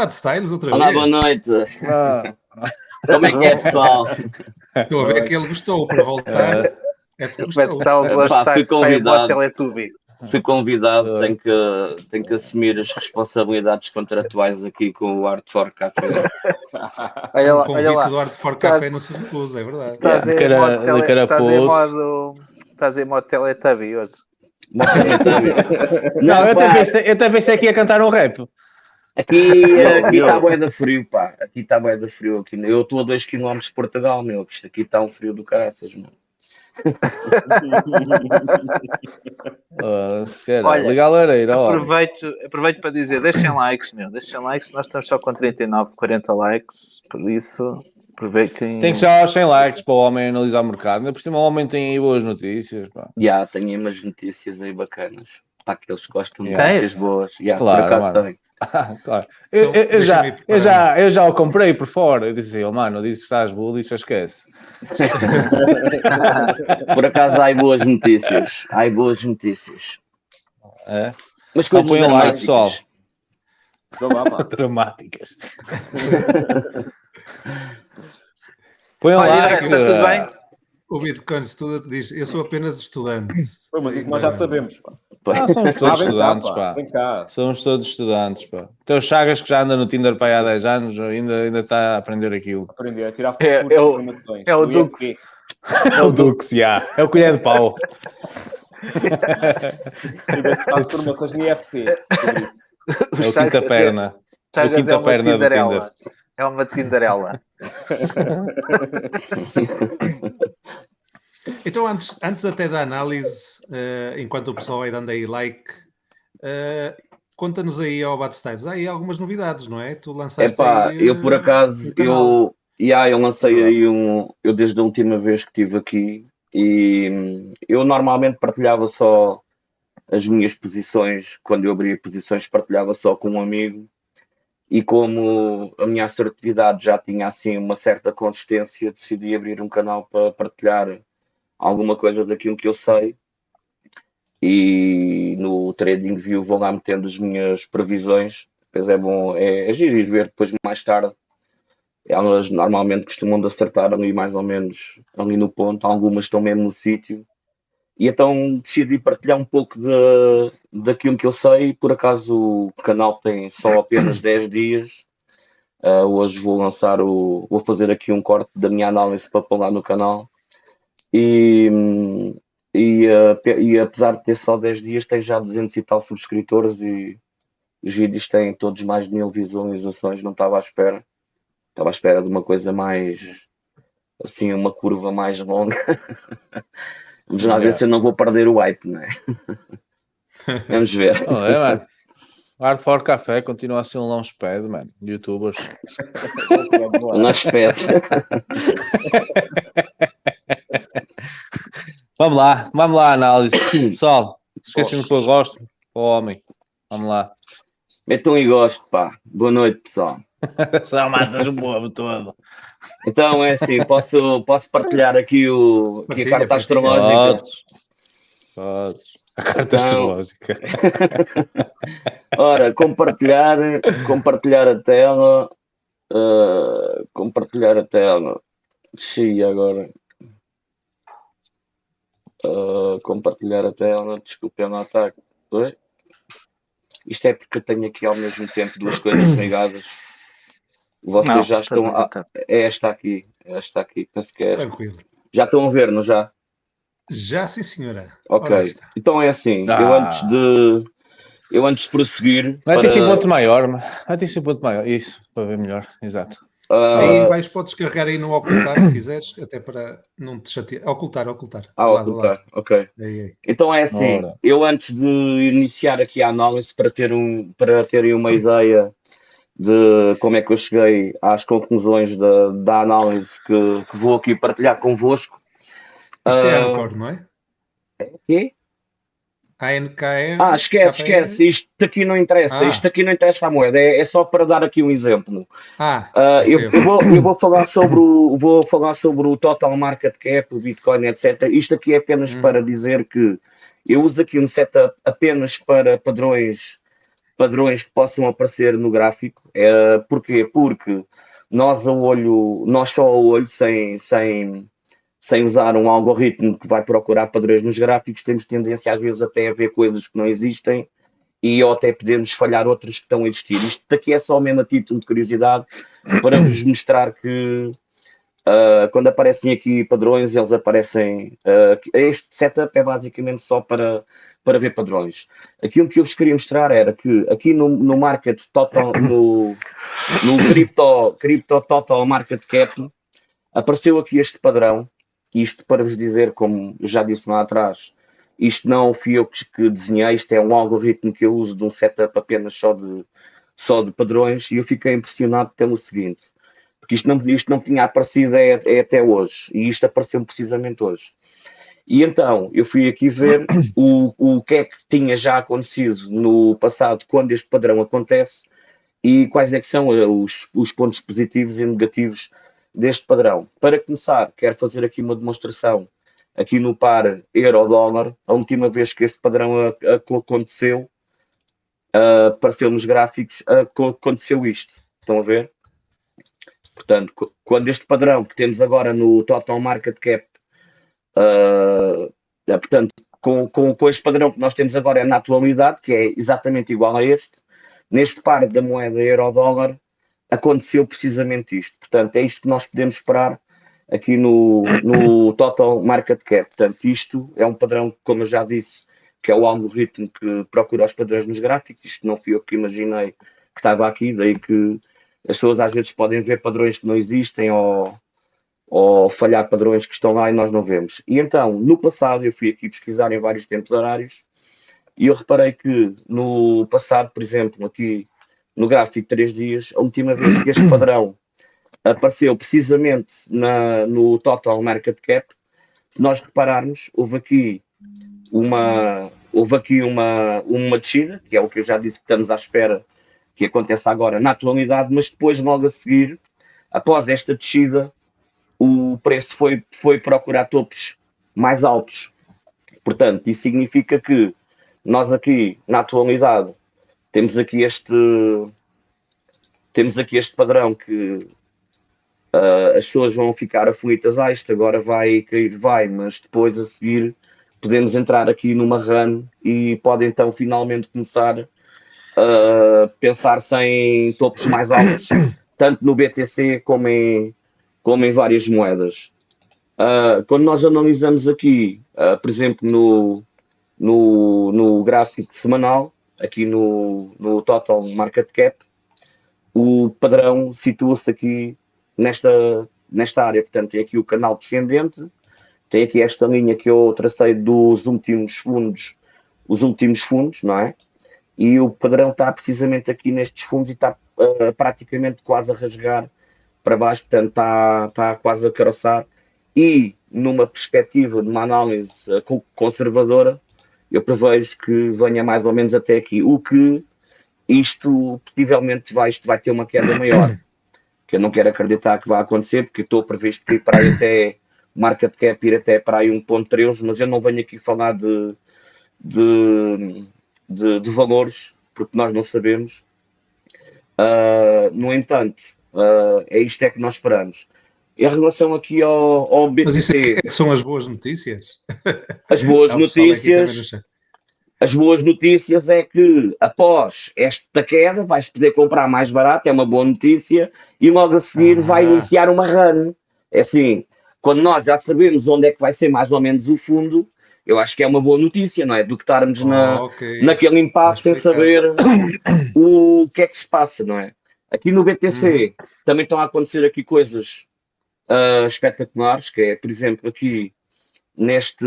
Olha o Styles outra Olá, vez. boa noite. Ah, Como é que é, pessoal? Estou a ver que ele gostou para voltar. É porque Vai gostou. o Bloodstack fui o convidado. Fui convidado, tenho que, tenho que assumir as responsabilidades contratuais aqui com o Art for Café. Olha O lá, olha convite lá. do Art for Estás- Café não se recusa, é verdade. Estás Yeah, em modo tele- estás em modo. Estás em modo Teletubby hoje. não, eu até, pá, pensei, eu até pensei que ia cantar um rap. Aqui aqui está bué de frio, pá. Aqui está bué de frio. Aqui. Eu estou a 2 km de Portugal, meu. Isto aqui está um frio do caraças, meu. Ah, cara, Olha, liga a lareira, ó. Aproveito, aproveito para dizer, deixem likes, meu. Deixem likes, nós estamos só com 39, 40 likes. Por isso, aproveitem. Tem que chegar aos 100 likes para o homem analisar o mercado. Ainda por cima o homem tem aí boas notícias. Pá. Já, tenho aí umas notícias aí bacanas. Para aqueles que gostam de Yeah. notícias boas. Já, Claro, por acaso mano. Ah, claro. Eu, Então, eu- já, eu, já, eu já o comprei por fora. Eu disse, oh, mano, disse que estás bully, só esquece. Por acaso há boas notícias. Há boas notícias. É? Mas Então coisas um like, dramáticas. pessoal. Então vá, pá. Dramáticas. Põe um Olha, está tudo bem? O Bitcoin Student diz: Eu sou apenas estudante. Pô, mas isso nós já sabemos. Pá. Ah, somos Ah, todos vem estudantes, cá, pá. Vem cá. Somos todos estudantes, pá. Então o Chagas que já anda no Tinder para aí há 10 anos ainda, ainda está a aprender aquilo. Aprender a tirar É- futuras é o- informações. é o Dux. É o Dux, já. É o colher de pau. Faço formações no IFP. É o quinta perna. É o Chagas quinta é perna do Tinder. É uma Tinderela. Então, antes, antes até da análise, eh, enquanto o pessoal vai dando aí like, eh, conta-nos aí ao Bad Styles. Há aí algumas novidades, não é? Tu lançaste Epá, aí, eu por eh, acaso, um eu, yeah, eu lancei aí um, eu desde a última vez que estive aqui e hum, eu normalmente partilhava só as minhas posições, quando eu abria posições partilhava só com um amigo e como a minha assertividade já tinha assim uma certa consistência, decidi abrir um canal para partilhar alguma coisa daquilo que eu sei e no TradingView vou lá metendo as minhas previsões depois é bom, é, é giro ir ver depois mais tarde. Elas normalmente costumam de acertar ali mais ou menos ali no ponto, algumas estão mesmo no sítio. E então decidi partilhar um pouco de, daquilo que eu sei. Por acaso o canal tem só apenas 10 dias. Ah, hoje vou lançar o. Vou fazer aqui um corte da minha análise para pôr lá no canal. E, e, pe- e apesar de ter só 10 dias, tem já 200 e tal subscritores e os vídeos têm todos mais de mil visualizações, não estava à espera. Estava à espera de uma coisa mais assim, uma curva mais longa. Vamos lá ver se eu não vou perder o hype, não é? Vamos ver. Oh, é, mano. Hard for Café continua a ser um launchpad, mano. de Youtubers. Uma espécie. Vamos lá, vamos lá, análise. Pessoal, esqueci-me que eu gosto. O homem. Vamos lá. Metam e gosto, pá. Boa noite, pessoal. Só matas o povo todo. Então é assim, posso, posso partilhar aqui, o, aqui a carta astrológica. Podes. Podes. A carta Então- astrológica. Ora, compartilhar, compartilhar a tela, ah, compartilhar a tela. Xiii, agora. Ah, compartilhar a tela, desculpem lá, tá. Oi? Isto é porque eu tenho aqui ao mesmo tempo duas coisas ligadas. Vocês Não, já estão. a é esta aqui, é esta aqui, penso que é esta. Tranquilo. Já estão a ver, não já? Já sim, senhora. Ok. Então é assim, eu Ah. antes de. Eu antes de prosseguir. Vai ter para- 5 ponto maior, mano. Vai ter 5 ponto maior. Isso, para ver melhor. Exato. ah, Aí vais, podes carregar aí no ocultar se quiseres, até para não te chatear. Ocultar, ocultar. ah, ocultar, lado. ok. Aí, aí. Então é assim, Ora. eu antes de iniciar aqui a análise para, ter um, para terem uma ideia de como é que eu cheguei às conclusões da, da análise que, que vou aqui partilhar convosco. Isto é Ah, Anchor, não é? quê? ANKR. Ah, esquece, KPR? esquece. Isto aqui não interessa. Ah. Isto aqui não interessa a moeda. É, é só para dar aqui um exemplo. Ah, Ah, eu, eu vou, eu vou falar sobre o vou falar sobre o total market cap, o Bitcoin, etc. Isto aqui é apenas Hum. para dizer que eu uso aqui um setup apenas para padrões padrões que possam aparecer no gráfico. É, porquê? Porque nós a olho, nós só a olho, sem, sem, sem usar um algoritmo que vai procurar padrões nos gráficos, temos tendência às vezes até a ver coisas que não existem e ou até podemos falhar outras que estão a existir. Isto daqui é só mesmo a título de curiosidade para vos mostrar que ah, quando aparecem aqui padrões, eles aparecem. que- este setup é basicamente só para, para ver padrões. Aquilo que eu vos queria mostrar era que aqui no, no market total, no, no crypto, crypto total market cap, apareceu aqui este padrão. Isto para vos dizer, como já disse lá atrás, isto não fui eu que desenhei, isto é um algoritmo que eu uso de um setup apenas só de, só de padrões e eu fiquei impressionado pelo seguinte, porque isto não, isto não tinha aparecido é, é até hoje e isto apareceu precisamente hoje. E então eu fui aqui ver o, o que é que tinha já acontecido no passado quando este padrão acontece e quais é que são eh, os, os pontos positivos e negativos deste padrão. Para começar, quero fazer aqui uma demonstração aqui no par euro-dólar. A última vez que este padrão a- a- aconteceu, apareceu nos gráficos, co- aconteceu isto. Estão a ver? Portanto, quando este padrão que temos agora no Total Market Cap, é, portanto, com, com, com este padrão que nós temos agora na atualidade, que é exatamente igual a este, neste par da moeda euro-dólar, aconteceu precisamente isto. Portanto, é isto que nós podemos esperar aqui no, no Total Market Cap. Portanto, isto é um padrão, como eu já disse, que é o algoritmo que procura os padrões nos gráficos. Isto não fui eu que imaginei que estava aqui, daí que as pessoas às vezes podem ver padrões que não existem ou, ou falhar padrões que estão lá e nós não vemos. E então, no passado, eu fui aqui pesquisar em vários tempos horários e eu reparei que no passado, por exemplo, aqui no gráfico de 3 dias, a última vez que este padrão apareceu precisamente na, no Total Market Cap, se nós repararmos, houve aqui uma, houve aqui uma, uma descida, que é o que eu já disse que estamos à espera que aconteça agora na atualidade, mas depois, logo a seguir, após esta descida, o preço foi, foi procurar topos mais altos. Portanto, isso significa que nós aqui, na atualidade, temos aqui este temos aqui este padrão que ah, as pessoas vão ficar aflitas, ah, isto agora vai cair, vai, mas depois a seguir podemos entrar aqui numa run e pode então finalmente começar pensar-se em topos mais altos, tanto no BTC como em, como em várias moedas. Ah, quando nós analisamos aqui, ah, por exemplo, no, no, no gráfico semanal, aqui no, no Total Market Cap, o padrão situa-se aqui nesta, nesta área. Portanto, tem aqui o canal descendente, tem aqui esta linha que eu tracei dos últimos fundos, os últimos fundos, não é? E o padrão está precisamente aqui nestes fundos e está ah, praticamente quase a rasgar para baixo, portanto está, está quase a caroçar. E numa perspectiva de uma análise co- conservadora, eu prevejo que venha mais ou menos até aqui. O que isto possivelmente vai, isto vai ter uma queda maior. Que eu não quero acreditar que vai acontecer, porque estou previsto que ir para aí até market cap ir até para aí 1.13, mas eu não venho aqui falar de, de, de, de valores, porque nós não sabemos. Ah, no entanto, ah, é isto é que nós esperamos. Em relação aqui ao, ao Mas isso é BTC, que- é que são as boas notícias? as boas no notícias as boas notícias é que após esta queda vai-se poder comprar mais barato, é uma boa notícia, e logo a seguir Ah. vai iniciar uma run. É assim, quando nós já sabemos onde é que vai ser mais ou menos o fundo, eu acho que é uma boa notícia, não é? Do que estarmos na, Ah, ok. naquele impasse sem saber o que é que se passa, não é? Aqui no BTC também estão a acontecer aqui coisas ah, espetaculares, que é, por exemplo, aqui neste,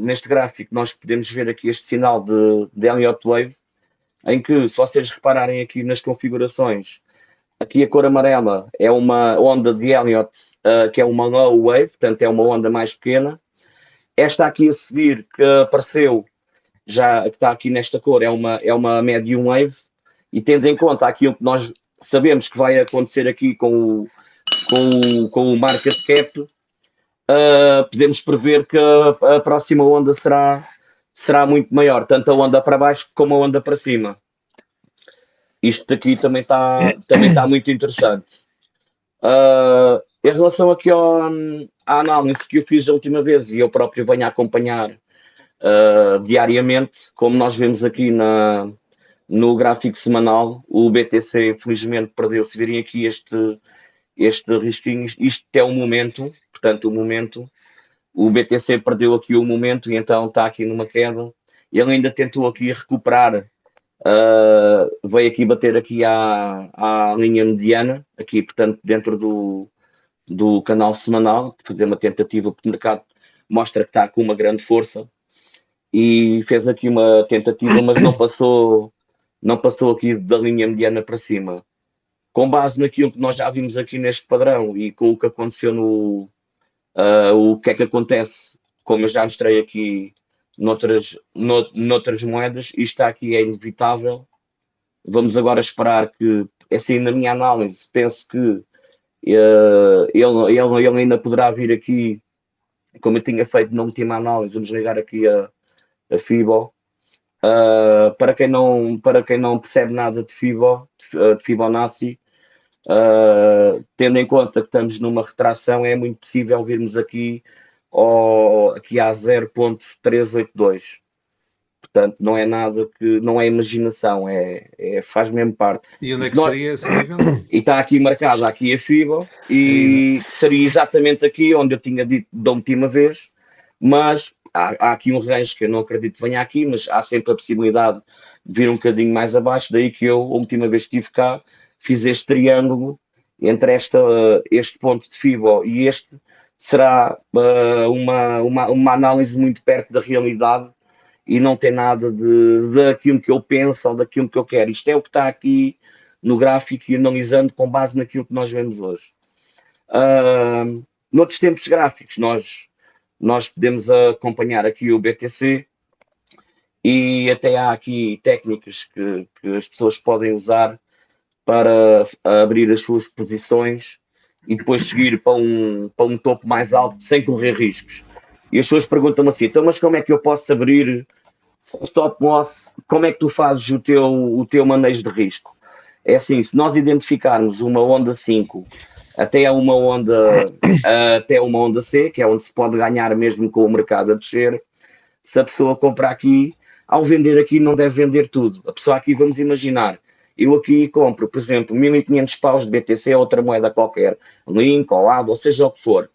neste gráfico nós podemos ver aqui este sinal de, de Elliott Wave, em que, se vocês repararem aqui nas configurações, aqui a cor amarela é uma onda de Elliott, uh, que é uma low wave, portanto é uma onda mais pequena. Esta aqui a seguir, que apareceu, já que está aqui nesta cor, é uma, é uma medium wave. E tendo em conta aquilo que nós sabemos que vai acontecer aqui com o, com o, com o market cap, uh, podemos prever que a, a, próxima onda será, será muito maior, tanto a onda para baixo como a onda para cima. Isto aqui também está também tá muito interessante. Uh, em relação aqui ao, à análise que eu fiz a última vez e eu próprio venho acompanhar uh, diariamente, como nós vemos aqui na, no gráfico semanal, o BTC felizmente perdeu. Se virem aqui este, este risquinho, isto é o momento, portanto, o momento. O BTC perdeu aqui o momento e então está aqui numa queda. Ele ainda tentou aqui recuperar, uh, veio aqui bater aqui à, à linha mediana, aqui, portanto, dentro do, do canal semanal, fazer uma tentativa, porque o mercado mostra que está com uma grande força e fez aqui uma tentativa, mas não passou, não passou aqui da linha mediana para cima. Com base naquilo que nós já vimos aqui neste padrão e com o que aconteceu no uh, o que é que acontece, como eu já mostrei aqui noutras, noutras moedas, isto aqui é inevitável. Vamos agora esperar que, assim, na minha análise, penso que ele, ele, ele ainda poderá vir aqui, como eu tinha feito na última análise, vamos ligar aqui a, a FIBO. Uh, para, quem não, para quem não percebe nada de, FIBO, de, de Fibonacci, uh, tendo em conta que estamos numa retração, é muito possível virmos aqui, ao, aqui a 0.382. Portanto, não é nada que. não é imaginação, é, é faz mesmo parte. E onde é que seria esse nível? E está aqui marcada aqui a FIBO, e seria exatamente aqui onde eu tinha dito da última vez, mas há, há, aqui um range que eu não acredito que venha aqui, mas há sempre a possibilidade de vir um bocadinho mais abaixo, daí que eu, a última vez que estive cá, fiz este triângulo entre esta, este ponto de FIBO e este, será uh, uma, uma, uma análise muito perto da realidade e não tem nada de, daquilo que eu penso ou daquilo que eu quero. Isto é o que está aqui no gráfico e analisando com base naquilo que nós vemos hoje. Uh, noutros tempos gráficos, nós nós podemos acompanhar aqui o BTC e até há aqui técnicas que, que as pessoas podem usar para abrir as suas posições e depois seguir para um, para um topo mais alto sem correr riscos. E as pessoas perguntam-me assim, então mas como é que eu posso abrir stop loss? Como é que tu fazes o teu, o teu manejo de risco? É assim, se nós identificarmos uma onda 5 até uma onda até uma onda C, que é onde se pode ganhar mesmo com o mercado a descer. Se a pessoa comprar aqui, ao vender aqui não deve vender tudo. A pessoa aqui, vamos imaginar, eu aqui compro, por exemplo, 1500 paus de BTC ou outra moeda qualquer, Link ou ADO, ou seja o que for.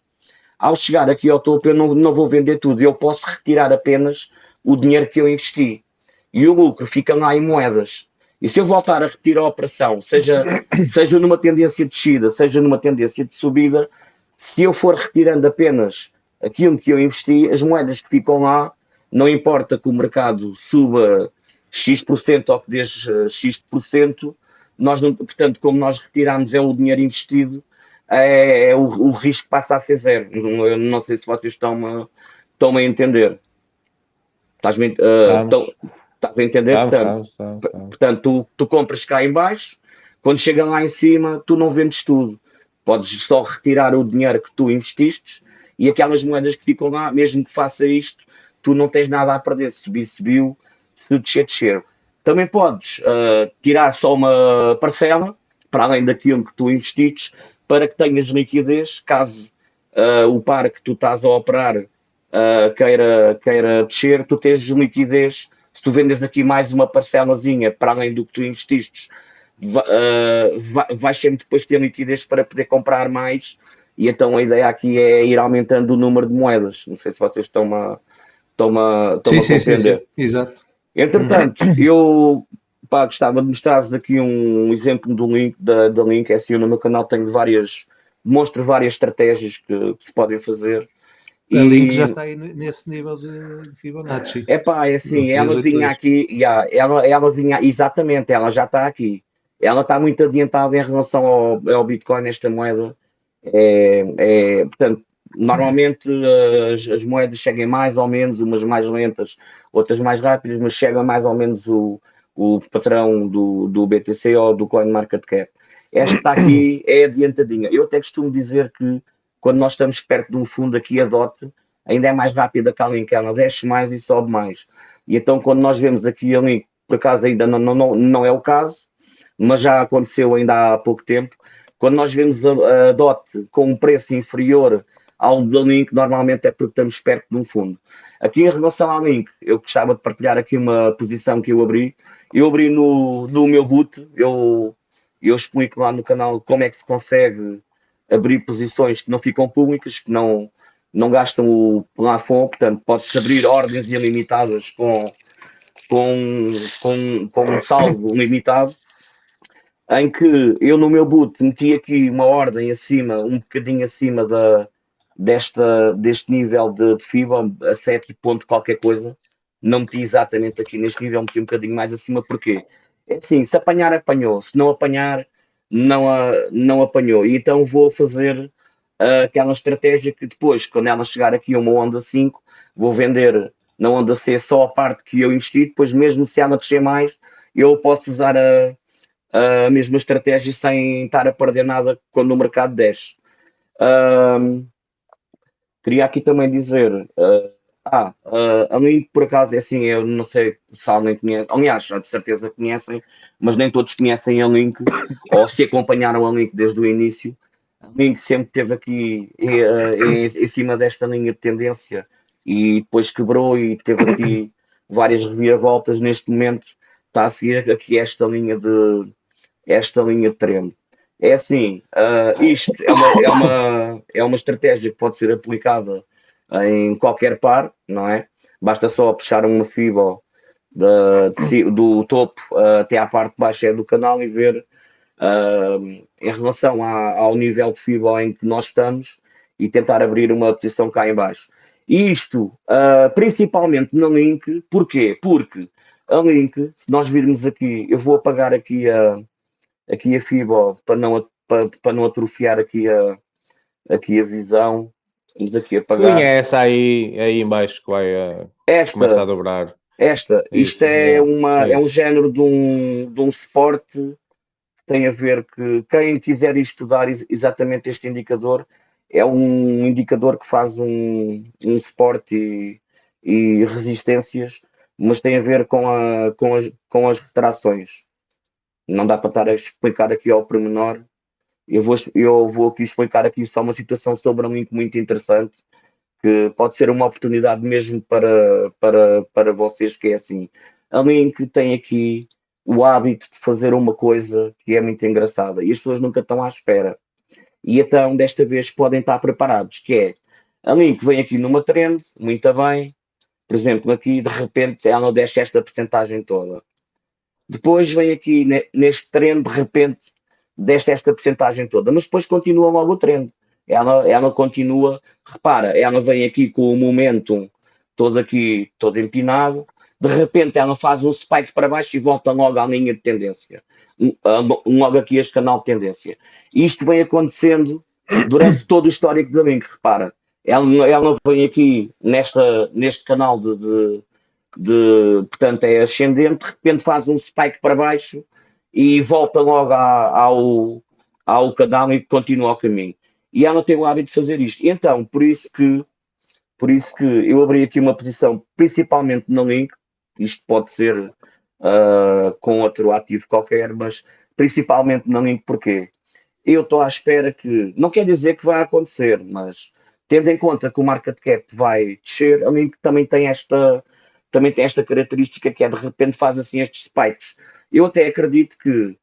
Ao chegar aqui ao topo, eu não, não vou vender tudo, eu posso retirar apenas o dinheiro que eu investi. E o lucro fica lá em moedas. E se eu voltar a repetir a operação, seja, seja numa tendência de descida, seja numa tendência de subida, se eu for retirando apenas aquilo que eu investi, as moedas que ficam lá, não importa que o mercado suba X% ou que deixe X%, nós não, portanto, como nós retiramos é o dinheiro investido, é, é o, o, risco passa a ser zero. Eu não sei se vocês estão a, estão a entender. Estás-me, uh, Estás a entender? Vamos, portanto, vamos, vamos, portanto tu, tu compras cá em baixo, quando chega lá em cima, tu não vendes tudo. Podes só retirar o dinheiro que tu investiste e aquelas moedas que ficam lá, mesmo que faça isto, tu não tens nada a perder. Se subir, subiu, se descer, descer. Também podes uh, tirar só uma parcela, para além daquilo que tu investiste, para que tenhas liquidez, caso uh, o par que tu estás a operar uh, queira, queira descer, tu tens liquidez se tu vendes aqui mais uma parcelazinha para além do que tu investiste, uh, vais sempre depois ter liquidez para poder comprar mais. E então a ideia aqui é ir aumentando o número de moedas. Não sei se vocês estão a, estão a, estão sim, a compreender. Sim, sim, Exato. Entretanto, uhum. eu pá, gostava de mostrar-vos aqui um exemplo do link da, da link. É assim, eu no meu canal tenho várias, mostro várias estratégias que, que se podem fazer a Link já está aí nesse nível de Fibonacci. É pá, é assim, ela vinha aqui, yeah, ela, ela vinha, exatamente, ela já está aqui. ela está muito adiantada em relação ao, ao Bitcoin, esta moeda. É, é, portanto, normalmente as, as, moedas chegam mais ou menos, umas mais lentas, outras mais rápidas, mas chega mais ou menos o, o patrão do, do BTC ou do CoinMarketCap. Esta está aqui é adiantadinha. Eu até costumo dizer que quando nós estamos perto de um fundo aqui, a DOT ainda é mais rápida que a Link, ela desce mais e sobe mais. E então quando nós vemos aqui a Link, por acaso ainda não, não, não é o caso, mas já aconteceu ainda há pouco tempo, quando nós vemos a, a DOT com um preço inferior ao da Link, normalmente é porque estamos perto de um fundo. Aqui em relação à Link, eu gostava de partilhar aqui uma posição que eu abri. Eu abri no, no meu boot, eu, eu explico lá no canal como é que se consegue abrir posições que não ficam públicas, que não, não gastam o plafond, portanto, pode-se abrir ordens ilimitadas com, com, com, com um saldo limitado, em que eu no meu boot meti aqui uma ordem acima, um bocadinho acima da, desta, deste nível de, de FIBA, a 7 ponto qualquer coisa, não meti exatamente aqui neste nível, meti um bocadinho mais acima, porque é assim, se apanhar, apanhou, se não apanhar, não, a, não apanhou. E então vou fazer uh, aquela estratégia que depois, quando ela chegar aqui a uma onda 5, vou vender na onda C só a parte que eu investi, depois mesmo se ela crescer mais, eu posso usar a, a mesma estratégia sem estar a perder nada quando o mercado desce. Uh, queria aqui também dizer, uh, ah, uh, a mim por acaso é assim, eu não sei se alguém conhece, aliás, de certeza conhecem, mas nem todos conhecem a Link, ou se acompanharam a Link desde o início. A Link sempre esteve aqui uh, em, em, cima desta linha de tendência e depois quebrou e teve aqui várias reviravoltas. Neste momento está a seguir aqui esta linha de esta linha de. É assim, uh, isto é uma, é, uma, é uma estratégia que pode ser aplicada em qualquer par, não é? Basta só puxar uma fibra de, do topo uh, até à parte baixa do canal e ver uh, em relação à, ao nível de fibra em que nós estamos e tentar abrir uma posição cá em baixo. Isto uh, principalmente na link, porquê? Porque a link, se nós virmos aqui, eu vou apagar aqui a, aqui a fibra para não, para, para não atrofiar aqui a, aqui a visão Vamos aqui apagar. Quem é essa aí, aí embaixo que vai uh, esta, começar a dobrar? Esta, isto é, uma, é, é um género de um, de um suporte que tem a ver que quem quiser estudar exatamente este indicador é um indicador que faz um, um suporte e, e resistências, mas tem a ver com, a, com, as, com as retrações. Não dá para estar a explicar aqui ao pormenor, eu vou, eu vou aqui explicar aqui só uma situação sobre um link muito interessante, que pode ser uma oportunidade mesmo para, para, para vocês, que é assim, a Link tem aqui o hábito de fazer uma coisa que é muito engraçada e as pessoas nunca estão à espera. E então, desta vez, podem estar preparados, que é, a Link vem aqui numa trend, muito bem, por exemplo, aqui, de repente, ela desce esta porcentagem toda. Depois vem aqui, neste trend, de repente, desta esta porcentagem toda, mas depois continua logo o trend. Ela, ela continua, repara, ela vem aqui com o momentum todo aqui, todo empinado, de repente ela faz um spike para baixo e volta logo à linha de tendência, logo aqui este canal de tendência. Isto vem acontecendo durante todo o histórico da Link, repara, ela, ela vem aqui nesta, neste canal de, de, de, portanto é ascendente, de repente faz um spike para baixo e volta logo ao, ao canal e continua o caminho. E ela tem o hábito de fazer isto. Então, por isso que por isso que eu abri aqui uma posição, principalmente no link, isto pode ser uh, com outro ativo qualquer, mas principalmente no link, porque eu estou à espera que, não quer dizer que vai acontecer, mas tendo em conta que o market cap vai descer, a link também tem esta, também tem esta característica que é de repente faz assim estes spikes eu até acredito que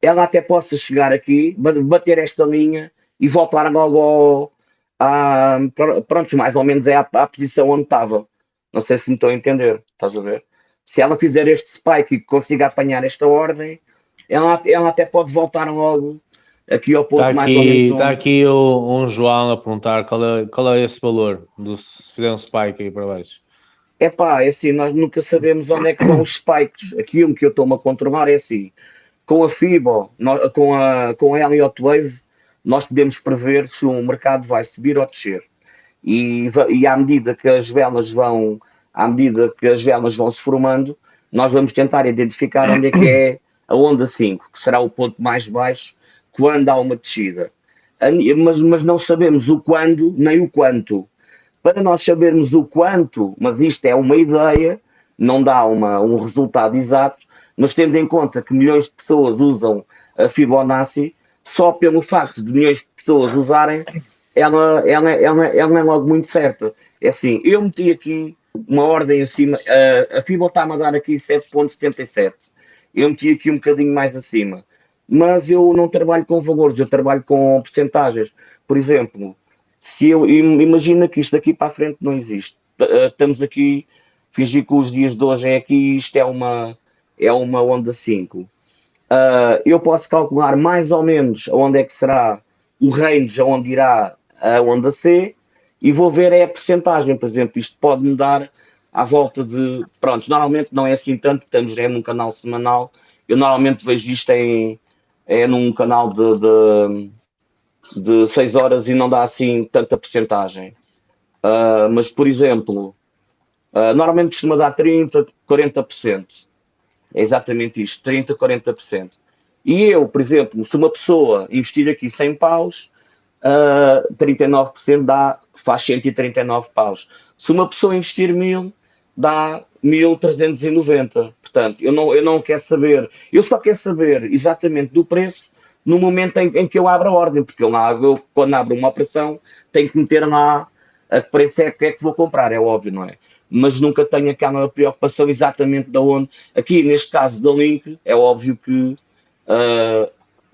ela até possa chegar aqui, bater esta linha e voltar logo ao, a, pronto, mais ou menos é a, a, posição onde estava. Não sei se me estou a entender, estás a ver? Se ela fizer este spike e consiga apanhar esta ordem, ela, ela até pode voltar logo aqui ao ponto está mais ou menos. Está aqui o, um João a perguntar qual é, qual é esse valor do, se fizer um spike aí para baixo. É pá, é assim, nós nunca sabemos onde é que vão os spikes. Aquilo que eu estou-me a controlar é assim. com a FIBO, com a, com a Elliott Wave, nós podemos prever se o mercado vai subir ou descer. E, e à medida que as velas vão, à medida que as velas vão se formando, nós vamos tentar identificar onde é que é a onda 5, que será o ponto mais baixo quando há uma descida. Mas, mas não sabemos o quando nem o quanto. Para nós sabermos o quanto, mas isto é uma ideia, não dá uma, um resultado exato, mas tendo em conta que milhões de pessoas usam a Fibonacci, só pelo facto de milhões de pessoas usarem, ela, ela, ela, ela é logo muito certa. É assim, eu meti aqui uma ordem acima, a, a Fibo está-me a dar aqui 7.77, eu meti aqui um bocadinho mais acima, mas eu não trabalho com valores, eu trabalho com percentagens. Por exemplo, se eu im- imagina que isto daqui para a frente não existe, eh, estamos aqui, fingir que os dias de hoje é aqui, isto é uma, é uma onda 5. Ah, eu posso calcular mais ou menos onde é que será o range onde irá a onda C e vou ver é a percentagem, por exemplo, isto pode me dar à volta de, pronto, normalmente não é assim tanto, estamos é num canal semanal, eu normalmente vejo isto em, é num canal de, de, de 6 horas e não dá assim tanta percentagem. Ah, mas, por exemplo, ah, normalmente costuma dar 30, 40%. É exatamente isto, 30, 40%. E eu, por exemplo, se uma pessoa investir aqui 100 paus, ah, 39% dá, faz 139 paus. Se uma pessoa investir 1000, dá 1390. Portanto, eu não, eu não quero saber, eu só quero saber exatamente do preço no momento em, em que eu abro a ordem, porque eu, lá, eu, quando abro uma operação tenho que meter lá a que preço é que é que vou comprar, é óbvio, não é? Mas nunca tenho aquela preocupação exatamente de onde. Aqui, neste caso da Link, é óbvio que ah,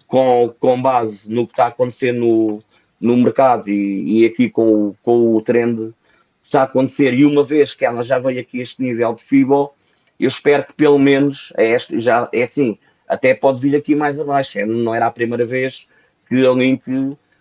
com, com base no que está a acontecer no, no mercado e, e aqui com, com o trend está a acontecer, e uma vez que ela já veio aqui a este nível de FIBO, eu espero que pelo menos é este, já é assim, até pode vir aqui mais abaixo. é, Não era a primeira vez que a Link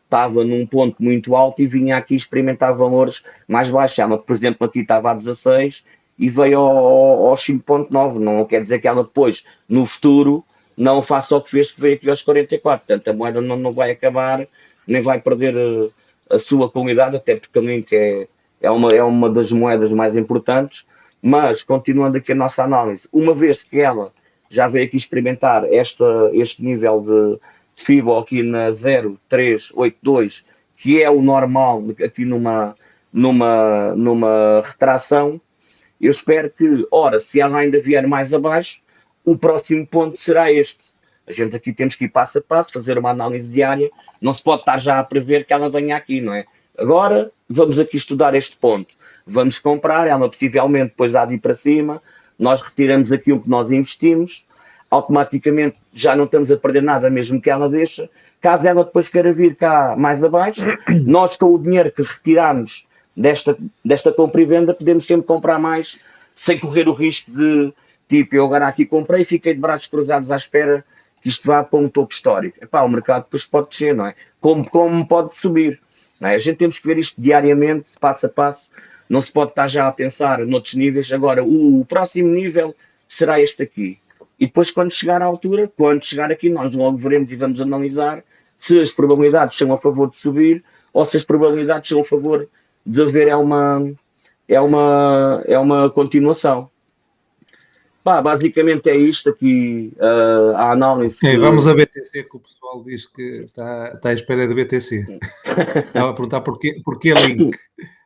estava num ponto muito alto e vinha aqui experimentar valores mais baixos. Ela, por exemplo, aqui estava a 16 e veio ao, ao, aos 5.9. Não quer dizer que ela depois, no futuro, não faça o que fez, que veio aqui aos 44. Portanto, a moeda não, não vai acabar, nem vai perder eh, a, sua qualidade, até porque a Link é, é, uma, é uma das moedas mais importantes. Mas, continuando aqui a nossa análise, uma vez que ela já veio aqui experimentar esta, este nível de, de FIBO aqui na 0382, que é o normal aqui numa, numa, numa retração, eu espero que, ora, se ela ainda vier mais abaixo, o próximo ponto será este. A gente aqui temos que ir passo a passo, fazer uma análise diária, não se pode estar já a prever que ela venha aqui, não é? Agora vamos aqui estudar este ponto. Vamos comprar, ela possivelmente depois há de ir para cima, nós retiramos aquilo que nós investimos, automaticamente já não estamos a perder nada, mesmo que ela deixe. Caso ela depois queira vir cá mais abaixo, nós com o dinheiro que retiramos desta, desta compra e venda, podemos sempre comprar mais, sem correr o risco de, tipo, eu agora aqui comprei e fiquei de braços cruzados à espera que isto vá para um topo histórico. Epá, o mercado depois pode descer, não é? Como, como pode subir. Não é? A gente temos que ver isto diariamente, passo a passo. Não se pode estar já a pensar noutros níveis. Agora, o, o próximo nível será este aqui. E depois, quando chegar à altura, quando chegar aqui, nós logo veremos e vamos analisar se as probabilidades são a favor de subir ou se as probabilidades são a favor de haver é uma, é uma, é uma continuação. Pá, basicamente é isto aqui, uh, a análise. Ok, que- vamos a BTC, que o pessoal diz que está, está à espera de BTC. Estava a perguntar porquê, porquê Link.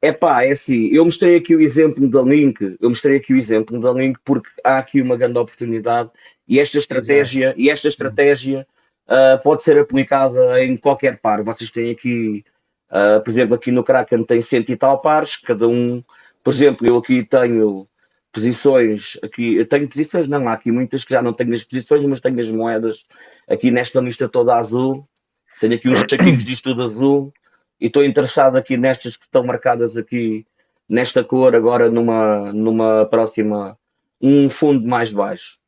É pá, é assim, eu mostrei aqui o exemplo da Link, eu mostrei aqui o exemplo da Link porque há aqui uma grande oportunidade e esta estratégia, e esta estratégia ah, pode ser aplicada em qualquer par. Vocês têm aqui, ah, por exemplo, aqui no Kraken tem cento e tal pares, cada um, por exemplo, eu aqui tenho posições, aqui, eu tenho posições, não, há aqui muitas que já não tenho as posições, mas tenho as moedas aqui nesta lista toda azul, tenho aqui uns saquinhos disto tudo azul, e estou interessado aqui nestas que estão marcadas aqui nesta cor agora numa, numa próxima um fundo mais baixo.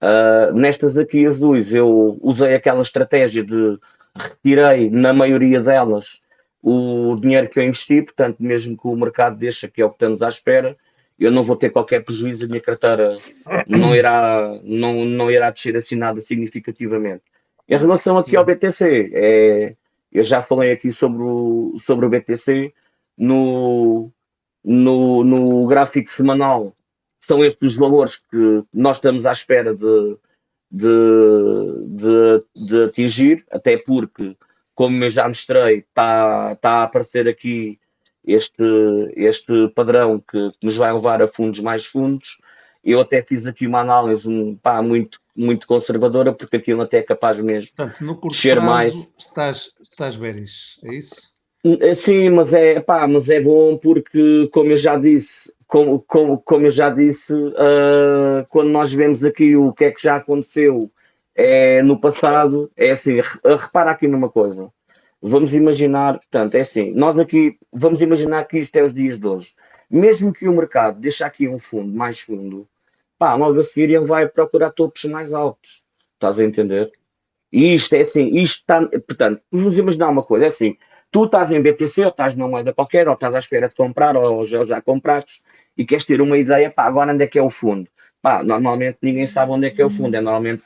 Ah, nestas aqui azuis eu usei aquela estratégia de retirei na maioria delas o dinheiro que eu investi, portanto mesmo que o mercado deixa que é o que estamos à espera, eu não vou ter qualquer prejuízo, a minha carteira não irá, não, não irá descer assim nada significativamente. Em relação aqui ao BTC, é, eu já falei aqui sobre o, sobre o BTC, no, no, no gráfico semanal são estes os valores que nós estamos à espera de, de, de, de atingir, até porque, como eu já mostrei, está, está a aparecer aqui este, este padrão que, que nos vai levar a fundos mais fundos. Eu até fiz aqui uma análise um, pá, muito, muito conservadora, porque aquilo até é capaz mesmo Portanto, no curto Descer prazo, mais. estás, estás bearish, é isso? É, Sim, mas é, pá, mas é bom porque, como eu já disse, como, como, como eu já disse, ah, quando nós vemos aqui o que é que já aconteceu é, no passado, é assim, re- repara aqui numa coisa. Vamos imaginar, portanto, é assim, nós aqui, vamos imaginar que isto é os dias de hoje. Mesmo que o mercado deixe aqui um fundo mais fundo, pá, logo a seguir ele vai procurar topos mais altos. Estás a entender? E isto é assim, isto está, portanto, vamos imaginar uma coisa, é assim, tu estás em BTC ou estás numa moeda qualquer, ou estás à espera de comprar, ou já, já compraste, e queres ter uma ideia, pá, agora onde é que é o fundo? Pá, normalmente ninguém sabe onde é que é o fundo, é normalmente,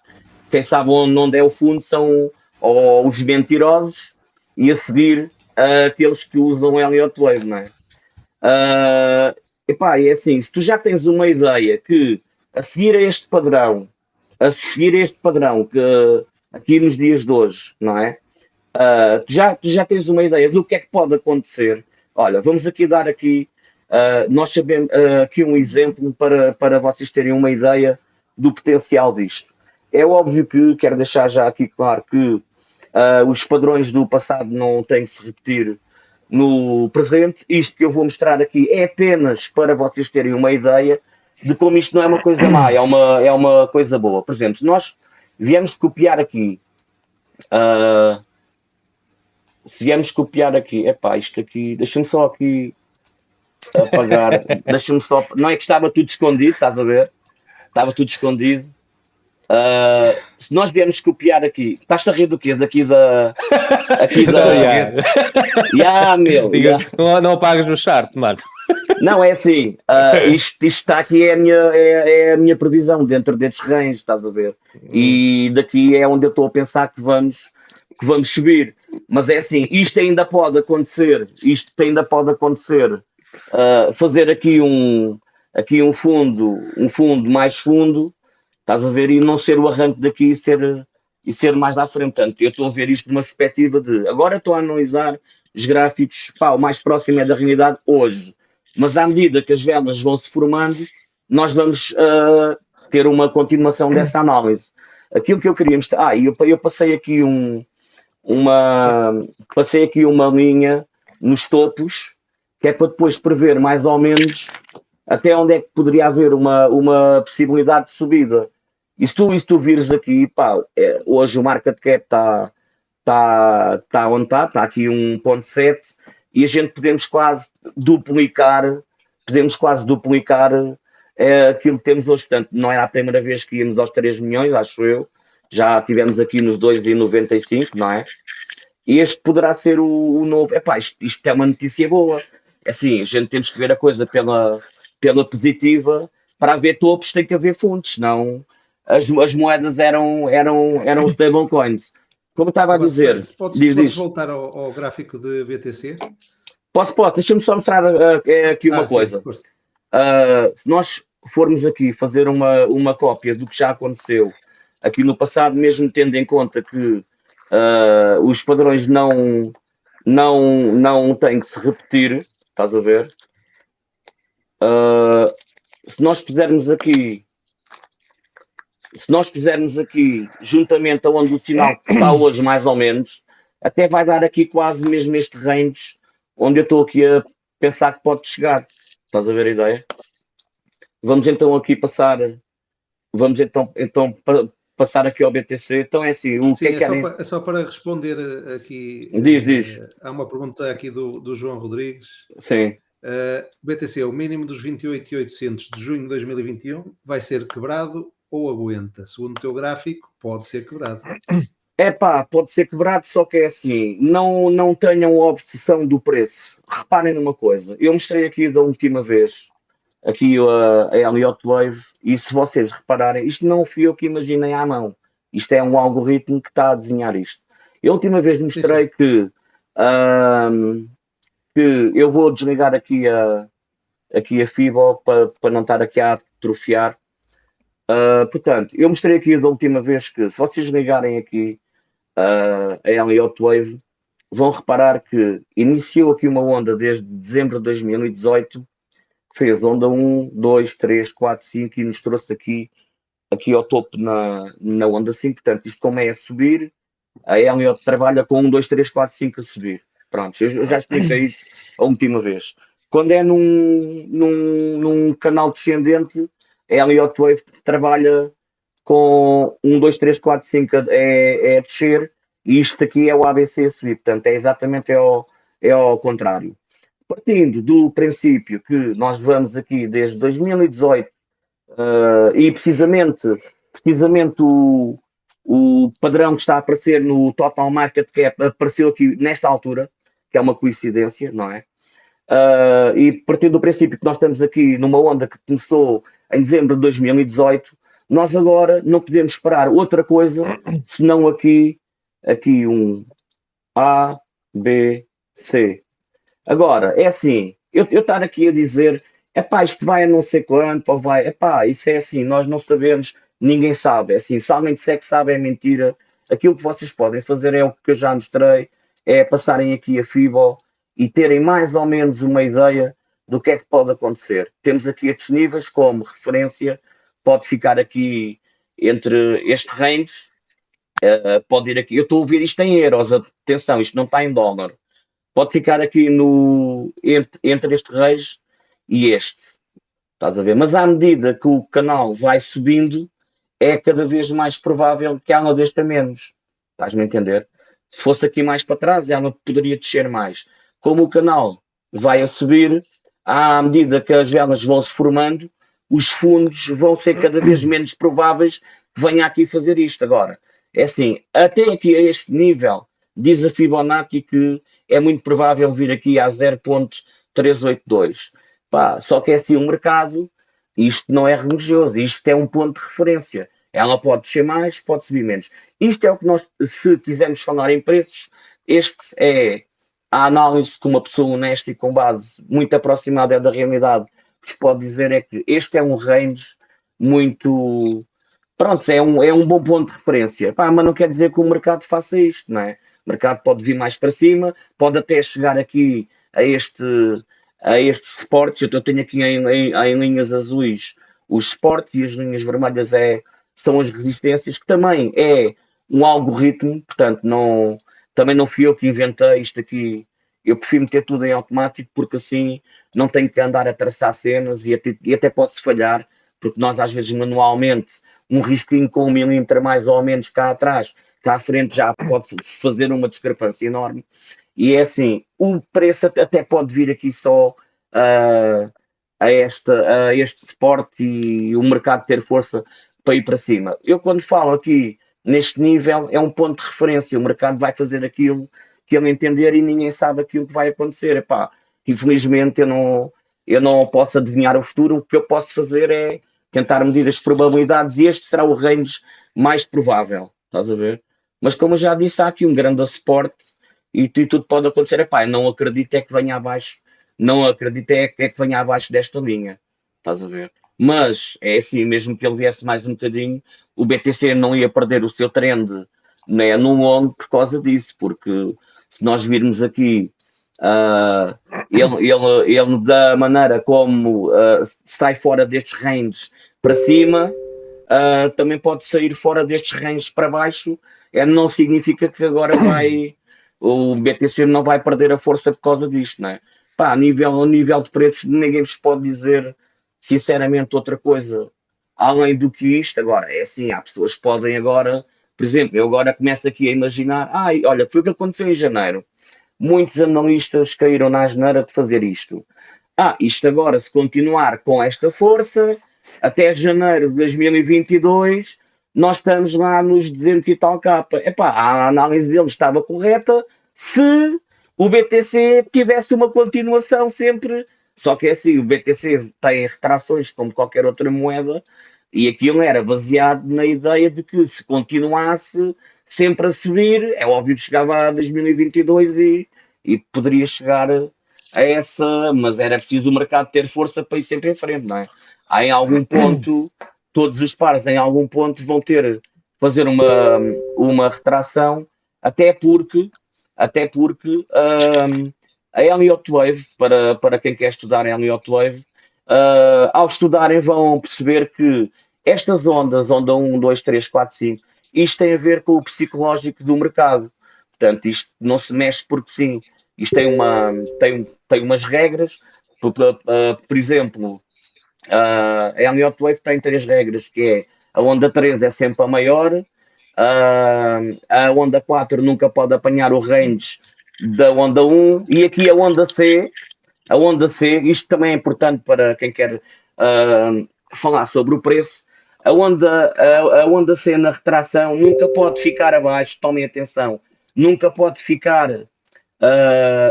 quem sabe onde, onde é o fundo são ou os mentirosos e a seguir ah, aqueles que usam o Elliott Wave, não é? Ah, epá, é assim, se tu já tens uma ideia que a seguir a este padrão, a seguir a este padrão que aqui nos dias de hoje, não é? Ah, tu, já, tu já tens uma ideia do que é que pode acontecer. Olha, vamos aqui dar aqui, ah, nós sabemos ah, aqui um exemplo para, para vocês terem uma ideia do potencial disto. É óbvio que quero deixar já aqui claro que os padrões do passado não têm que se repetir no presente. Isto que eu vou mostrar aqui é apenas para vocês terem uma ideia de como isto não é uma coisa má, é uma, é uma coisa boa. Por exemplo, se nós viemos copiar aqui, ah, se viemos copiar aqui, epá, isto aqui, deixa-me só aqui apagar, deixa-me só, não é que estava tudo escondido, estás a ver? Estava tudo escondido. Ah, se nós viemos copiar aqui, estás a rir do quê? Daqui da. Aqui da. Yeah. Ya, meu. Diga, ya. não, não apagas no chart, mano. Não, é assim, ah, isto, isto está aqui, é a, minha, é, é a minha previsão dentro destes ranges, estás a ver? E daqui é onde eu estou a pensar que vamos, que vamos subir. Mas é assim, isto ainda pode acontecer, isto ainda pode acontecer, ah, fazer aqui um, aqui um fundo, um fundo mais fundo, estás a ver, e não ser o arranque daqui e ser, e ser mais à frente. Portanto, eu estou a ver isto numa perspectiva de, agora estou a analisar os gráficos, pá, o mais próximo é da realidade hoje. Mas à medida que as velas vão se formando, nós vamos ah, ter uma continuação dessa análise. Aquilo que eu queria mostrar, ah, eu, eu passei aqui um, uma, passei aqui uma linha nos topos, que é para depois prever mais ou menos até onde é que poderia haver uma, uma possibilidade de subida. E se tu, e se tu vires aqui, pá, é, hoje o market cap está tá, tá onde está, está aqui 1.7 e a gente podemos quase duplicar, podemos quase duplicar é, aquilo que temos hoje. Portanto, não era a primeira vez que íamos aos 3 milhões, acho eu. Já tivemos aqui nos 2,95, não é? Este poderá ser o, o novo. Epá, isto, isto é uma notícia boa. É assim, a gente temos que ver a coisa pela, pela positiva. Para haver topos tem que haver fundos, senão as, as moedas eram, eram, eram stablecoins. Como eu estava a dizer, Podes, diz, podes diz. voltar ao, ao gráfico de BTC? Posso, posso, deixa-me só mostrar uh, aqui uma Ah, sim, coisa. força. Uh, se nós formos aqui fazer uma, uma cópia do que já aconteceu aqui no passado, mesmo tendo em conta que uh, os padrões não, não, não têm que se repetir, estás a ver? Se nós fizermos aqui, se nós fizermos aqui, juntamente aonde o sinal está hoje, mais ou menos, até vai dar aqui quase mesmo este range onde eu estou aqui a pensar que pode chegar. Estás a ver a ideia? Vamos então aqui passar. Vamos então, então pa- passar aqui ao BTC. Então é assim, o Sim, que é é que só, para, é só para responder eh, aqui. Diz, eh, diz. Há uma pergunta aqui do, do João Rodrigues. Sim. Uh, BTC, o mínimo dos 28,800 de junho de 2021 vai ser quebrado ou aguenta? Segundo o teu gráfico, pode ser quebrado. É pá, pode ser quebrado, só que é assim, não, não tenham obsessão do preço. Reparem numa coisa, eu mostrei aqui da última vez, aqui a, a Elliott Wave, e se vocês repararem, isto não fui eu que imaginei à mão. Isto é um algoritmo que está a desenhar isto. Eu a última vez mostrei sim, sim. que, um, que eu vou desligar aqui a, aqui a FIBO para, para não estar aqui a atrofiar. Uh, portanto, eu mostrei aqui da última vez que se vocês ligarem aqui uh, a Elliott Wave, vão reparar que iniciou aqui uma onda desde dezembro de 2018, que fez onda 1, 2, 3, 4, 5 e nos trouxe aqui, aqui ao topo na, na onda 5. Portanto, isto como é a subir, a Elliott trabalha com 1, 2, 3, 4, 5 a subir. Pronto, eu já expliquei isso a última vez. Quando é num, num, num canal descendente, Elliott Wave trabalha com 1, 2, 3, 4, 5 é, é descer e isto aqui é o ABC a subir. Portanto, é exatamente ao, é ao contrário. Partindo do princípio que nós vamos aqui desde 2018 uh, e precisamente, precisamente o, o padrão que está a aparecer no Total Market Cap apareceu aqui nesta altura, que é uma coincidência, não é? Uh, e partindo do princípio que nós estamos aqui numa onda que começou em dezembro de 2018, nós agora não podemos esperar outra coisa senão aqui, aqui um A, B, C. Agora, é assim, eu, eu estar aqui a dizer, é pá, isto vai a não sei quanto, ou vai, é pá, isso é assim, nós não sabemos, ninguém sabe, é assim, se alguém disser que sabe é mentira, aquilo que vocês podem fazer é o que eu já mostrei, é passarem aqui a FIBO, e terem mais ou menos uma ideia do que é que pode acontecer. Temos aqui estes níveis como referência, pode ficar aqui entre este range, uh, pode ir aqui, eu estou a ouvir isto em euros, atenção, isto não está em dólar, pode ficar aqui no, entre, entre este range e este, estás a ver? Mas à medida que o canal vai subindo, é cada vez mais provável que ela desça menos, estás-me a entender? Se fosse aqui mais para trás, ela poderia descer mais como o canal vai a subir, à medida que as velas vão se formando, os fundos vão ser cada vez menos prováveis que venha aqui fazer isto. Agora, é assim, até aqui a este nível, diz a Fibonacci que é muito provável vir aqui a 0.382. Pá, só que é assim, o mercado, isto não é religioso, isto é um ponto de referência. Ela pode descer mais, pode subir menos. Isto é o que nós, se quisermos falar em preços, este é a análise que uma pessoa honesta e com base muito aproximada da realidade vos pode dizer é que este é um range muito. Pronto, é um, é um bom ponto de referência. Pá, mas não quer dizer que o mercado faça isto, não é? O mercado pode vir mais para cima, pode até chegar aqui a este a estes suportes. Eu tenho aqui em, em, em linhas azuis os suportes e as linhas vermelhas é, são as resistências, que também é um algoritmo, portanto, não, também não fui eu que inventei isto aqui. Eu prefiro meter tudo em automático porque assim não tenho que andar a traçar cenas e até, e até posso falhar, porque nós às vezes manualmente um risquinho com um milímetro mais ou menos cá atrás, cá à frente já pode fazer uma discrepância enorme. E é assim, o preço até pode vir aqui só uh, a, a este suporte e o mercado ter força para ir para cima. Eu quando falo aqui neste nível é um ponto de referência. O mercado vai fazer aquilo que ele entender e ninguém sabe aquilo que vai acontecer. Epá, infelizmente eu não, eu não posso adivinhar o futuro. O que eu posso fazer é tentar medir as probabilidades e este será o range mais provável. Estás a ver? Mas como eu já disse, há aqui um grande suporte e, e tudo pode acontecer. Epá, não acredito é que venha abaixo, não acredito é, é que venha abaixo desta linha. Estás a ver? Mas é assim, mesmo que ele viesse mais um bocadinho, o BTC não ia perder o seu trend né, no longo por causa disso, porque se nós virmos aqui uh, ele, ele, ele da maneira como uh, sai fora destes ranges para cima, uh, também pode sair fora destes ranges para baixo, é, não significa que agora vai o BTC não vai perder a força por causa disto, não é? Pá, a nível, a nível de preços ninguém vos pode dizer sinceramente outra coisa além do que isto, agora, é assim, há pessoas que podem agora, por exemplo, eu agora começo aqui a imaginar, ai, olha, foi o que aconteceu em janeiro. Muitos analistas caíram na asneira de fazer isto. Ah, isto agora, se continuar com esta força, até janeiro de 2022, nós estamos lá nos 200 e tal capa. Epá, a análise dele estava correta se o BTC tivesse uma continuação sempre Só que é assim, o BTC tem retrações como qualquer outra moeda e aquilo era baseado na ideia de que se continuasse sempre a subir, é óbvio que chegava a 2022 e, e poderia chegar a essa, mas era preciso o mercado ter força para ir sempre em frente, não é? Há em algum ponto, todos os pares em algum ponto vão ter, fazer uma, uma retração, até porque, até porque um, a Elliott Wave, para, para quem quer estudar Elliott Wave, uh, ao estudarem vão perceber que estas ondas, onda 1, 2, 3, 4, 5, isto tem a ver com o psicológico do mercado. Portanto, isto não se mexe porque sim. Isto tem, uma, tem, tem umas regras. Por, por, por exemplo, uh, a Elliott Wave tem três regras, que é a onda 3 é sempre a maior, a onda 4 nunca pode apanhar o range da onda 1 e aqui a onda C, a onda C, isto também é importante para quem quer uh, falar sobre o preço, a onda, a, a, onda C na retração nunca pode ficar abaixo, tomem atenção, nunca pode ficar uh,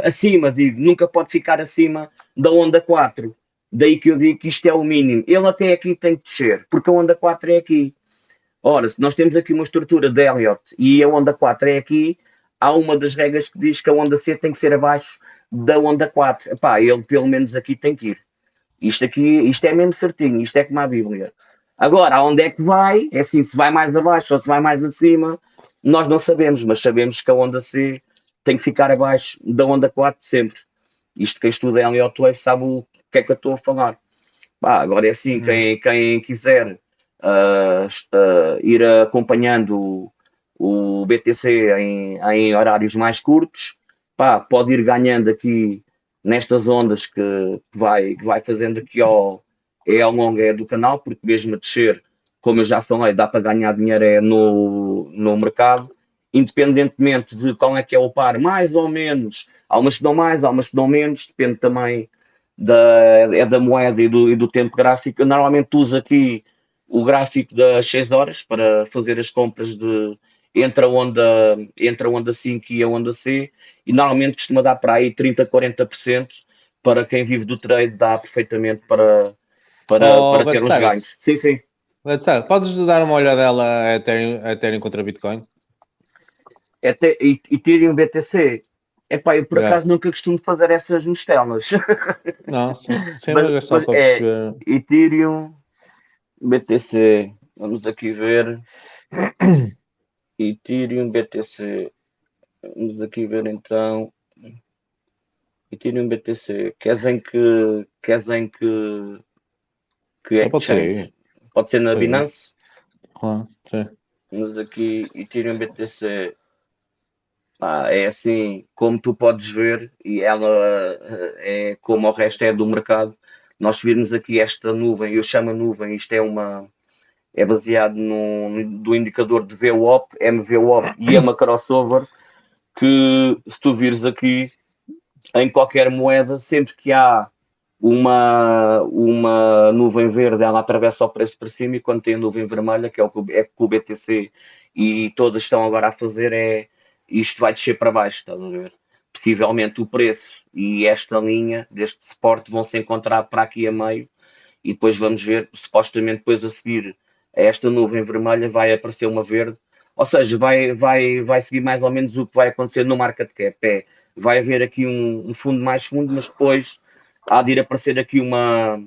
acima, digo, nunca pode ficar acima da onda 4. Daí que eu digo que isto é o mínimo. Ele até aqui tem que descer, porque a onda 4 é aqui. Ora, se nós temos aqui uma estrutura de Elliott e a onda 4 é aqui, há uma das regras que diz que a onda C tem que ser abaixo da onda 4. Epá, ele pelo menos aqui tem que ir. Isto aqui, isto é mesmo certinho, isto é como a Bíblia. Agora, aonde é que vai? É assim, se vai mais abaixo ou se vai mais acima, nós não sabemos, mas sabemos que a onda C tem que ficar abaixo da onda 4 sempre. Isto quem estuda Elliott Wave sabe o que é que eu estou a falar. Bah, agora é assim, quem, hum. quem quiser uh, uh, ir acompanhando o, BTC em, em, horários mais curtos, pá, pode ir ganhando aqui nestas ondas que vai, vai fazendo aqui ao, é ao longo é do canal, porque mesmo a descer, como eu já falei, dá para ganhar dinheiro é no, no mercado, independentemente de qual é que é o par, mais ou menos, há umas que dão mais, há umas que dão menos, depende também da, é da moeda e do, e do tempo gráfico. Eu normalmente uso aqui o gráfico das 6 horas para fazer as compras de entre a onda, entre a onda 5 e a onda C, e normalmente costuma dar para aí 30, 40%, para quem vive do trade dá perfeitamente para, para, oh, para ter uns ganhos. Sim, sim. Podes dar uma olhadela a Ethereum, a Ethereum contra Bitcoin? Até, e, Ethereum BTC? Epá, eu por yeah. acaso nunca costumo fazer essas mistelas. Não, sim. sim mas, é é, perceber. Ethereum BTC. Vamos aqui ver. Ethereum BTC. Vamos aqui ver então. Ethereum BTC. Queres em que. Queres em que. Que é pode ser. Pode ser na sim. Binance? Ah, sim. Vamos aqui. Ethereum BTC. Ah, é assim, como tu podes ver, e ela eh, é como o resto é do mercado. Nós virmos aqui esta nuvem, eu chamo a nuvem, isto é uma é baseado no, do indicador de VWAP, MVWAP e uma crossover, que se tu vires aqui em qualquer moeda, sempre que há uma, uma nuvem verde, ela atravessa o preço para cima, e quando tem a nuvem vermelha, que é o que é o BTC e todas estão agora a fazer, é isto vai descer para baixo, estás a ver? Possivelmente o preço e esta linha deste suporte vão se encontrar para aqui a meio e depois vamos ver, supostamente depois a seguir esta nuvem vermelha vai aparecer uma verde, ou seja, vai, vai, vai seguir mais ou menos o que vai acontecer no market cap, é, vai haver aqui um, um fundo mais fundo, mas depois há de ir aparecer aqui uma,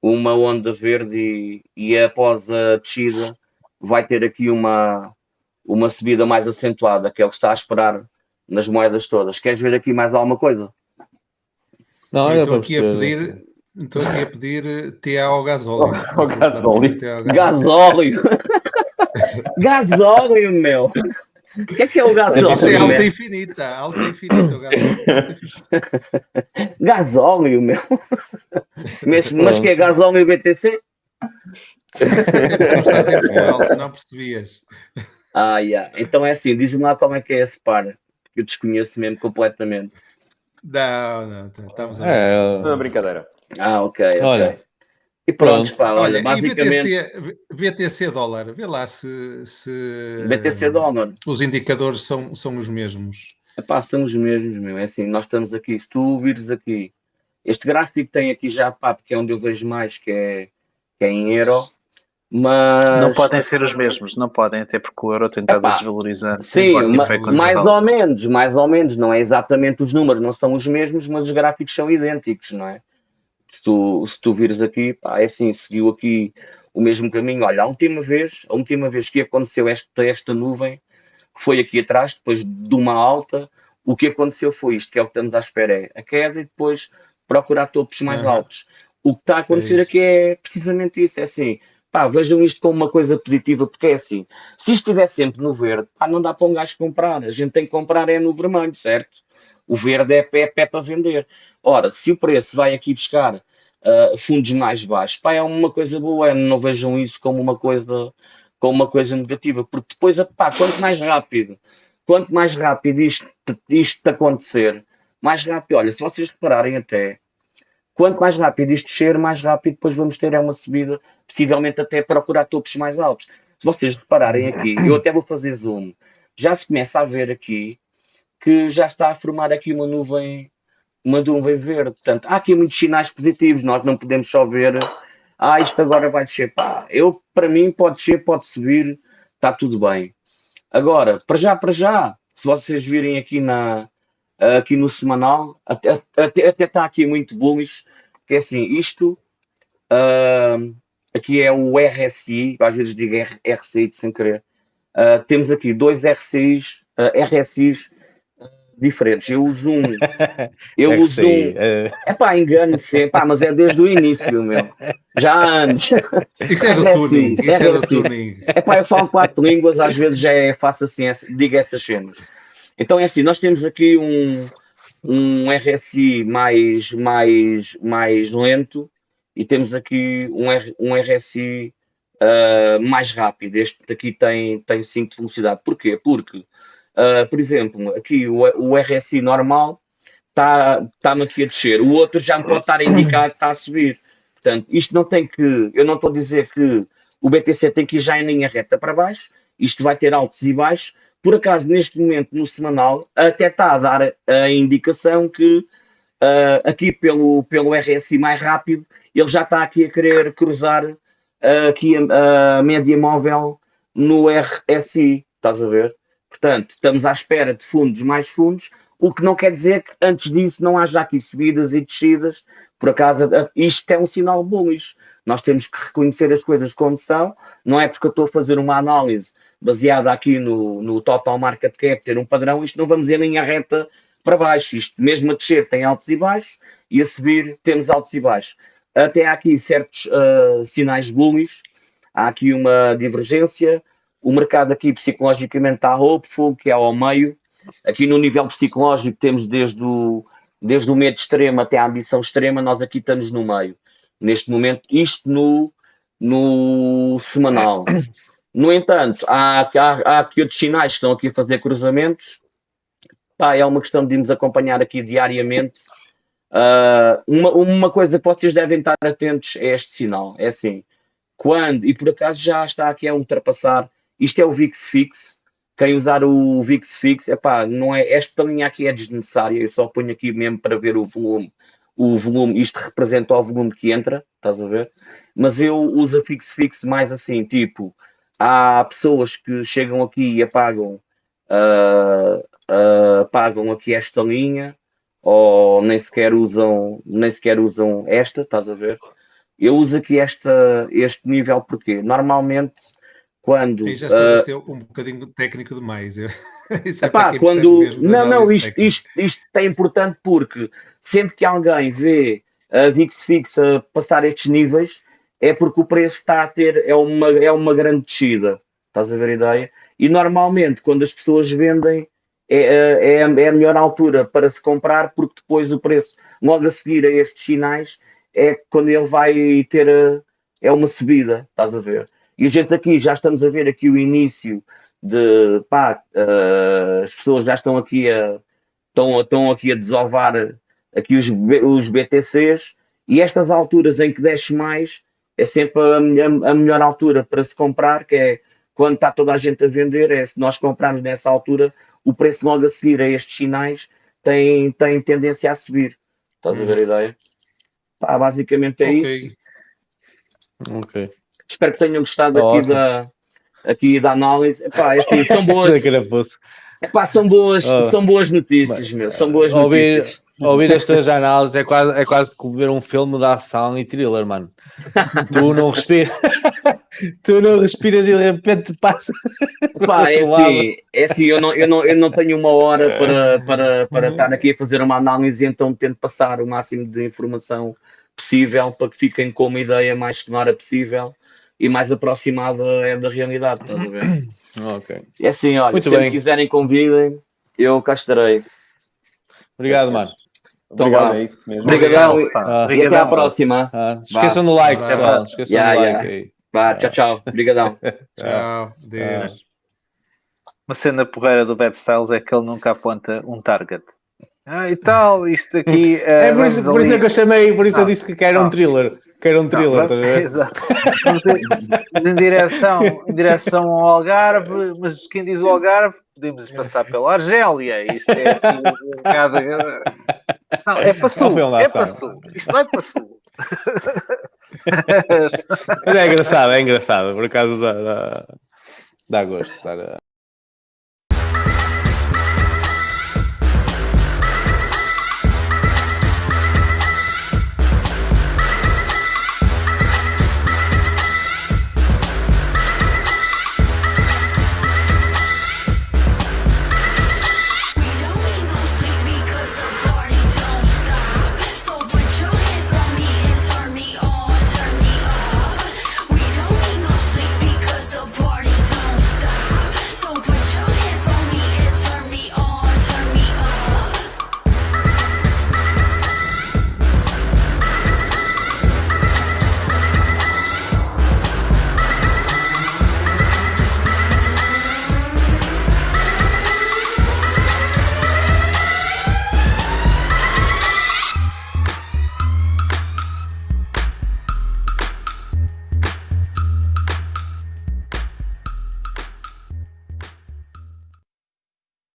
uma onda verde e, e após a descida vai ter aqui uma, uma subida mais acentuada, que é o que está a esperar nas moedas todas. Queres ver aqui mais alguma coisa? Não, eu estou aqui a pedir, estou aqui a pedir TA ao gasóleo. Oh, gasóleo. Gasóleo. gasóleo, meu. O que é que é o gasóleo? Isso é alta infinita, alta infinita o gasóleo. gasóleo, meu. Mas, mas que é gasóleo BTC? Não estás em Portugal, se não percebias. Ah, yeah. Então é assim, diz-me lá como é que é esse par. Eu desconheço mesmo completamente. Não, não, tá, estamos a é, uma brincadeira. Ah, ok, ok. Olha, e pronto, pá, olha, olha basicamente. BTC, BTC dólar, vê lá se, se. BTC dólar. Os indicadores são, são os mesmos. Epá, são os mesmos, meu. É assim, nós estamos aqui, se tu vires aqui Este gráfico tem aqui já, pá, porque é onde eu vejo mais, que é, que é em euro, mas... Não podem ser os mesmos, não podem, até porque o euro tem estado a desvalorizar. Sim, mais ou menos, mais ou menos, não é exatamente os números, não são os mesmos, mas os gráficos são idênticos, não é? Se tu, se tu vires aqui, pá, é assim, seguiu aqui o mesmo caminho. Olha, a última vez, a última vez que aconteceu esta, esta nuvem foi aqui atrás, depois de uma alta, o que aconteceu foi isto, que é o que estamos à espera, é a queda e depois procurar topos mais altos. O que está a acontecer É aqui é precisamente isso, é assim, pá, vejam isto como uma coisa positiva, porque é assim, se estiver sempre no verde, pá, não dá para um gajo comprar, a gente tem que comprar é no vermelho, certo? O verde é pé, pé para vender. Ora, se o preço vai aqui buscar ah, fundos mais baixos, pá, é uma coisa boa, não vejam isso como uma coisa, como uma coisa negativa, porque depois, pá, quanto mais rápido, quanto mais rápido isto, isto acontecer, mais rápido, olha, se vocês repararem até, quanto mais rápido isto descer, mais rápido depois vamos ter é uma subida, possivelmente até procurar topos mais altos. Se vocês repararem aqui, eu até vou fazer zoom, já se começa a ver aqui que já está a formar aqui uma nuvem, uma nuvem verde. Portanto, há aqui muitos sinais positivos, nós não podemos só ver, ah, isto agora vai descer. Pá, eu, para mim, pode descer, pode subir, está tudo bem. Agora, para já, para já, se vocês virem aqui, na, aqui no semanal, até, até, até está aqui muito bullish, que é assim, isto, ah, aqui é o RSI, às vezes digo R- RCI de sem querer, ah, temos aqui dois RCIs, ah, RSIs diferentes. Eu uso um, eu É uso um, é pá, engano-se, pá, mas é desde o início, meu, já há anos. Isso é do É tuning. assim, Isso é é do assim. tuning. É pá, eu falo quatro línguas, às vezes já é faço assim, digo essas cenas. Então é assim, nós temos aqui um, um RSI mais, mais, mais lento e temos aqui um, R, um RSI ah, mais rápido. Este aqui tem, tem 5 de velocidade. Porquê? Porque, ah, por exemplo, aqui o, o RSI normal está-me tá, aqui a descer, o outro já me pode estar a indicar que está a subir. Portanto, isto não tem que. Eu não estou a dizer que o BTC tem que ir já em linha reta para baixo, isto vai ter altos e baixos. Por acaso, neste momento, no semanal, até está a dar a indicação que ah, aqui pelo, pelo RSI mais rápido, ele já está aqui a querer cruzar ah, aqui a, a média móvel no RSI, estás a ver? Portanto, estamos à espera de fundos mais fundos, o que não quer dizer que antes disso não haja aqui subidas e descidas. Por acaso, isto é um sinal bullish. Nós temos que reconhecer as coisas como são. Não é porque eu estou a fazer uma análise baseada aqui no, no total market cap, ter um padrão, isto não vamos em linha reta para baixo. Isto mesmo a descer tem altos e baixos e a subir temos altos e baixos. Até há aqui certos ah, sinais bullish, há aqui uma divergência. O mercado aqui psicologicamente está hopeful, que é ao meio. Aqui no nível psicológico temos desde o, desde o medo extremo até a ambição extrema, nós aqui estamos no meio. Neste momento, isto no, no semanal. No entanto, há, há, há aqui outros sinais que estão aqui a fazer cruzamentos. Pá, é uma questão de irmos acompanhar aqui diariamente. Ah, uma, uma coisa que vocês devem estar atentos é este sinal. É assim, quando, e por acaso já está aqui a ultrapassar, isto é o VIX Fix. Quem usar o VIX Fix, epá, não é, esta linha aqui é desnecessária, eu só ponho aqui mesmo para ver o volume. O volume, isto representa o volume que entra, estás a ver? Mas eu uso a Fix Fix mais assim, tipo, há pessoas que chegam aqui e apagam, ah, ah, apagam aqui esta linha, ou nem sequer usam, nem sequer usam esta, estás a ver? Eu uso aqui esta, este nível porque normalmente quando Aí já estás ah, a ser um bocadinho técnico demais. Isso é Epá, quando. Não, não, isto, isto, isto é importante porque sempre que alguém vê a VIX fixa passar estes níveis, é porque o preço está a ter, é uma, é uma grande descida. Estás a ver a ideia? E normalmente, quando as pessoas vendem, é, é, é a melhor altura para se comprar, porque depois o preço, logo a seguir a estes sinais, é quando ele vai ter a- é uma subida, estás a ver? E a gente aqui já estamos a ver aqui o início de pá, eh, as pessoas já estão aqui a estão, estão aqui a desovar aqui os, os BTCs e estas alturas em que desce mais é sempre a, melhor- a melhor altura para se comprar, que é quando está toda a gente a vender, é se nós comprarmos nessa altura, o preço logo a seguir a estes sinais tem, tem tendência a subir. Estás a ver a ideia? Pá, basicamente é Ok. isso. Ok. Espero que tenham gostado Tá aqui da, aqui da análise. Epá, é assim, são boas, Da epá, são boas, Ah. são boas notícias, meu. São boas Ouvir, notícias. ouvir as tuas análises é quase, é quase como ver um filme de ação e thriller, mano. Tu não respiras. tu não respiras e de repente passa. Pá, é assim, é assim eu, não, eu, não, eu não tenho uma hora para, para, para estar aqui a fazer uma análise, então tento passar o máximo de informação possível para que fiquem com uma ideia mais sonora possível e mais aproximada é da realidade, estás a ver? Ok. É assim, olha, Muito se bem. quiserem convidem, eu cá estarei. Obrigado, mano. Então Obrigado, vá. é isso mesmo. Obrigadão. Obrigado. Ah, E até à próxima. Ah, esqueçam do like, Vá. pessoal. Esqueçam Yeah, do yeah. like aí. Vá, tchau, tchau. Obrigadão. Tchau. Deus. Uma cena porreira do Bad Styles é que ele nunca aponta um target. Ah, e tal, isto aqui. É por isso, por isso é que eu chamei, por isso eu Não. disse que quero um Não. thriller. Quero um thriller, a ver? Exato. Em, direção, em direção ao Algarve, mas quem diz o Algarve, podemos passar pela Argélia. Isto é assim um bocado. Não, é para sul. Não um É para sul. Isto não é para sul. Mas é engraçado, é engraçado. Por acaso dá, dá, dá gosto. Dá,